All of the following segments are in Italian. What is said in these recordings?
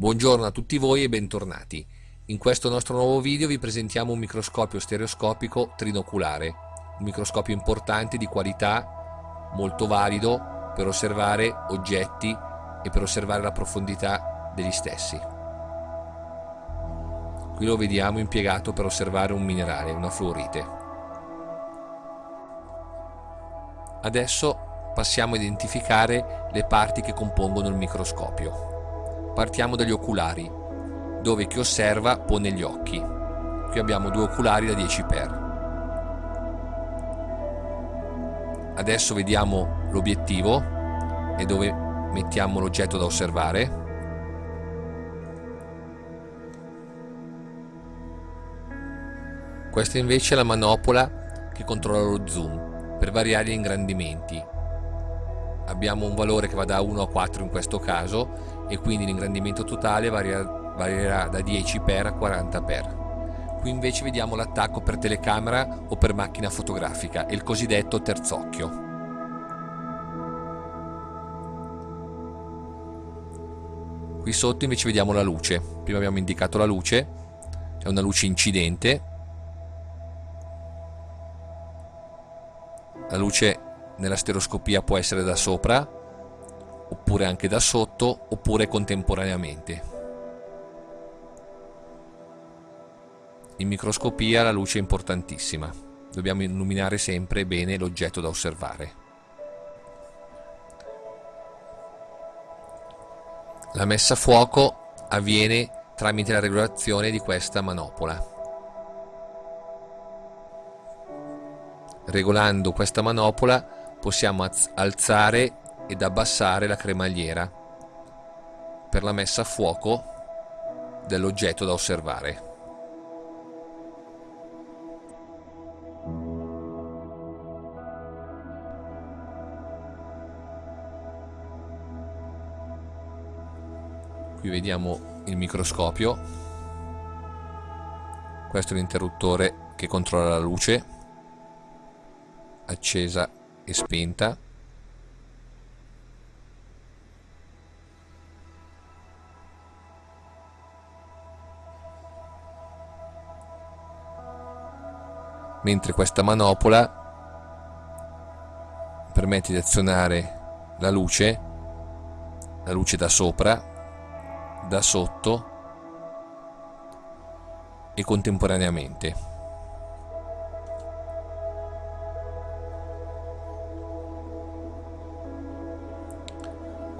Buongiorno a tutti voi e bentornati. In questo nostro nuovo video vi presentiamo un microscopio stereoscopico trinoculare, un microscopio importante di qualità, molto valido per osservare oggetti e per osservare la profondità degli stessi. Qui lo vediamo impiegato per osservare un minerale, una fluorite. Adesso passiamo a identificare le parti che compongono il microscopio. Partiamo dagli oculari, dove chi osserva pone gli occhi. Qui abbiamo due oculari da 10 x Adesso vediamo l'obiettivo e dove mettiamo l'oggetto da osservare. Questa invece è la manopola che controlla lo zoom per variare gli ingrandimenti abbiamo un valore che va da 1 a 4 in questo caso e quindi l'ingrandimento totale varierà da 10 x a 40 x qui invece vediamo l'attacco per telecamera o per macchina fotografica il cosiddetto terzocchio. Qui sotto invece vediamo la luce. Prima abbiamo indicato la luce è una luce incidente. La luce nella stereoscopia può essere da sopra, oppure anche da sotto, oppure contemporaneamente. In microscopia la luce è importantissima, dobbiamo illuminare sempre bene l'oggetto da osservare. La messa a fuoco avviene tramite la regolazione di questa manopola. Regolando questa manopola possiamo alzare ed abbassare la cremagliera per la messa a fuoco dell'oggetto da osservare. Qui vediamo il microscopio, questo è l'interruttore che controlla la luce, accesa e spenta. Mentre questa manopola permette di azionare la luce la luce da sopra da sotto e contemporaneamente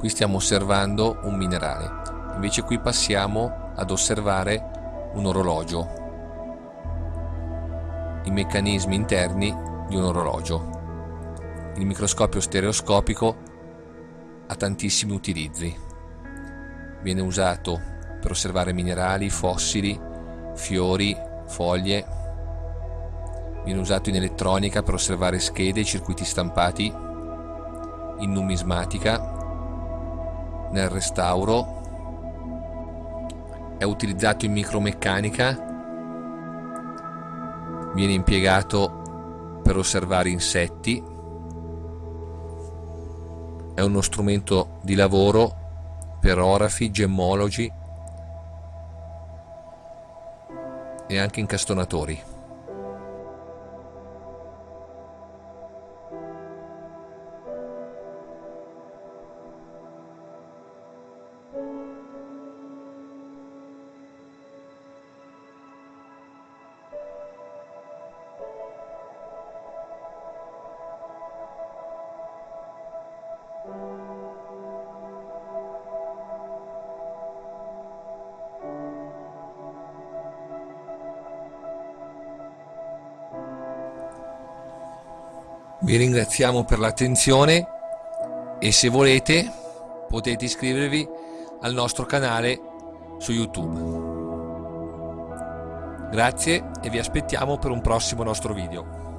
qui stiamo osservando un minerale. Invece qui passiamo ad osservare un orologio. I meccanismi interni di un orologio. Il microscopio stereoscopico ha tantissimi utilizzi. Viene usato per osservare minerali, fossili, fiori, foglie. Viene usato in elettronica per osservare schede circuiti stampati in numismatica nel restauro è utilizzato in micromeccanica viene impiegato per osservare insetti è uno strumento di lavoro per orafi, gemmologi e anche incastonatori Vi ringraziamo per l'attenzione e se volete potete iscrivervi al nostro canale su YouTube. Grazie e vi aspettiamo per un prossimo nostro video.